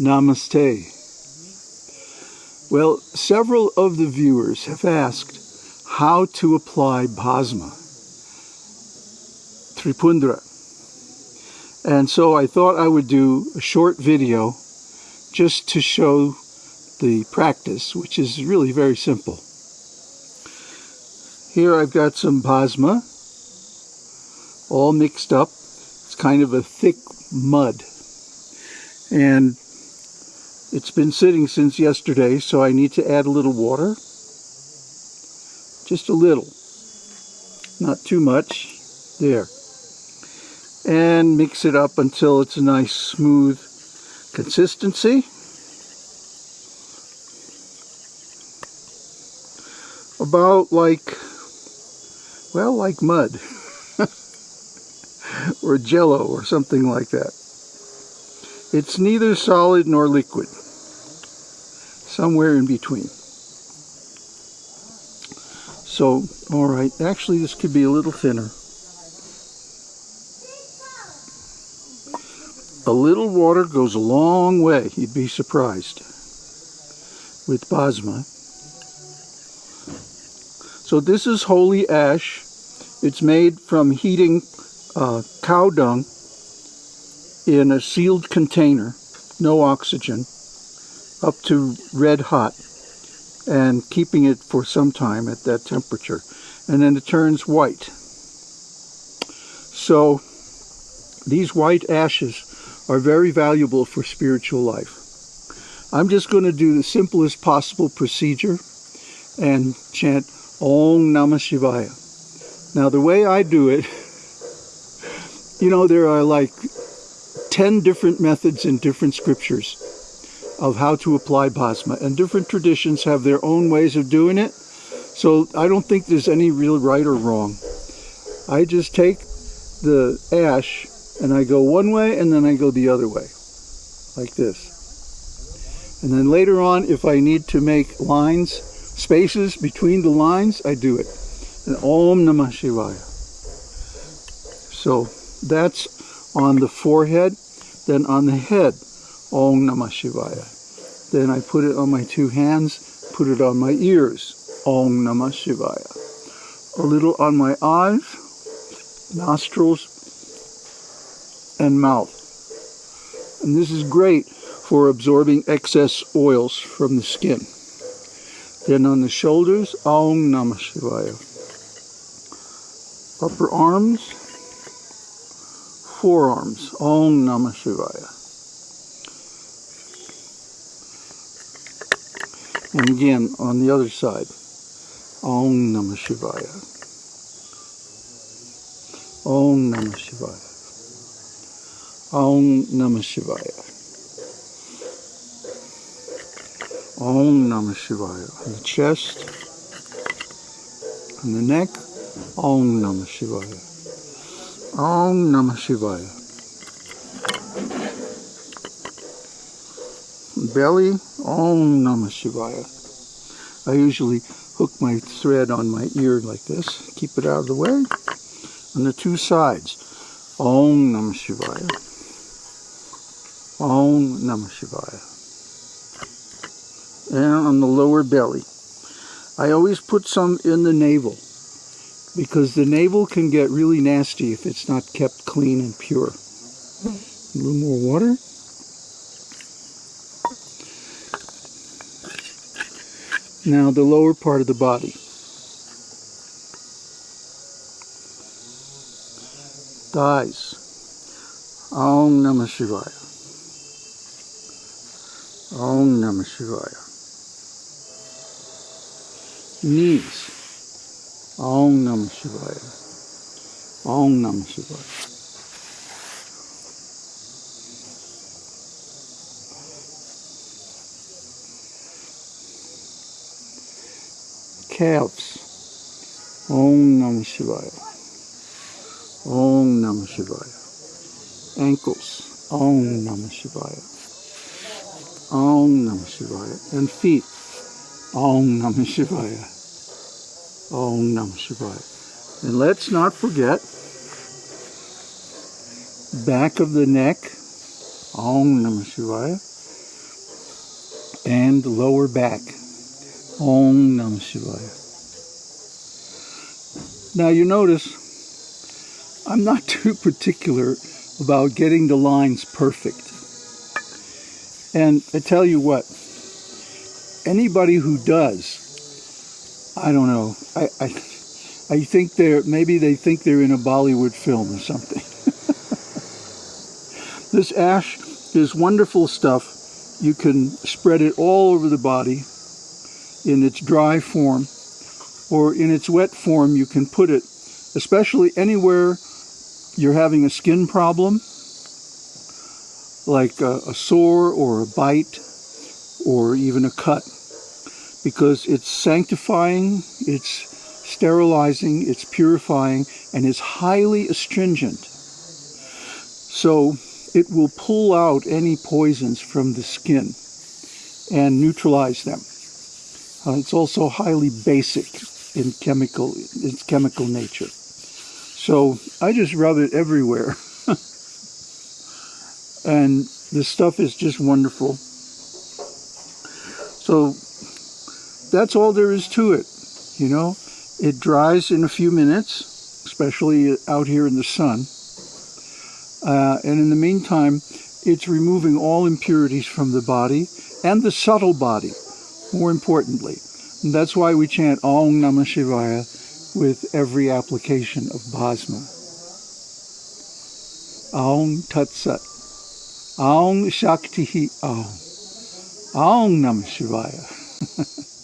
Namaste. Well, several of the viewers have asked how to apply Bhasma, Tripundra. And so I thought I would do a short video just to show the practice, which is really very simple. Here I've got some Bhasma, all mixed up. It's kind of a thick mud. And it's been sitting since yesterday, so I need to add a little water. Just a little. Not too much. There. And mix it up until it's a nice smooth consistency. About like, well, like mud. or jello or something like that. It's neither solid nor liquid. Somewhere in between. So, alright, actually this could be a little thinner. A little water goes a long way, you'd be surprised, with Bhasma. So this is holy ash. It's made from heating uh, cow dung in a sealed container, no oxygen, up to red hot and keeping it for some time at that temperature. And then it turns white. So these white ashes are very valuable for spiritual life. I'm just going to do the simplest possible procedure and chant Om Namah Shivaya. Now the way I do it, you know, there are like 10 different methods in different scriptures of how to apply Bhasma. And different traditions have their own ways of doing it. So I don't think there's any real right or wrong. I just take the ash and I go one way and then I go the other way. Like this. And then later on, if I need to make lines, spaces between the lines, I do it. And Om Namah Shivaya. So that's on the forehead. Then on the head, Om Namah Shivaya. Then I put it on my two hands, put it on my ears, Om Namah Shivaya. A little on my eyes, nostrils, and mouth. And this is great for absorbing excess oils from the skin. Then on the shoulders, Om Namah Shivaya. Upper arms, forearms, Om Namah Shivaya. And again, on the other side, Om Namah Shivaya. Om Namah Shivaya. Om Namah Shivaya. Om Namah Shivaya. On the chest, on the neck, Om Namah Shivaya. Om Namah Shivaya. Belly, Om Namah Shivaya. I usually hook my thread on my ear like this, keep it out of the way. On the two sides, Om Namah Shivaya. Om Namah Shivaya. And on the lower belly. I always put some in the navel because the navel can get really nasty if it's not kept clean and pure. A little more water. Now the lower part of the body. Thighs. Om Namah Shivaya. Om Namah Shivaya. Knees. Om Namah Shivaya. Om Namah Shivaya. Calves. Om Namah Shivaya. Om Namah Shivaya. Ankles. Om Namah Shivaya. Om Namah Shivaya. And feet. Om Namah Shivaya. Om Namah Shivaya. And let's not forget back of the neck. Om Namah Shivaya. and lower back. Om Namah Shivaya. Now you notice I'm not too particular about getting the lines perfect. And I tell you what, anybody who does, I don't know, I, I, I think they're, maybe they think they're in a Bollywood film or something. this ash is wonderful stuff. You can spread it all over the body in its dry form or in its wet form you can put it especially anywhere you're having a skin problem like a, a sore or a bite or even a cut because it's sanctifying, it's sterilizing, it's purifying, and is highly astringent. So it will pull out any poisons from the skin and neutralize them. It's also highly basic in chemical its chemical nature. So I just rub it everywhere. and the stuff is just wonderful. So that's all there is to it. You know, it dries in a few minutes, especially out here in the sun. Uh, and in the meantime, it's removing all impurities from the body and the subtle body, more importantly. And that's why we chant Om Namah Shivaya with every application of Bhasma. Aum Tat Sat. Aum Shakti Aum. Aum Namah Shivaya.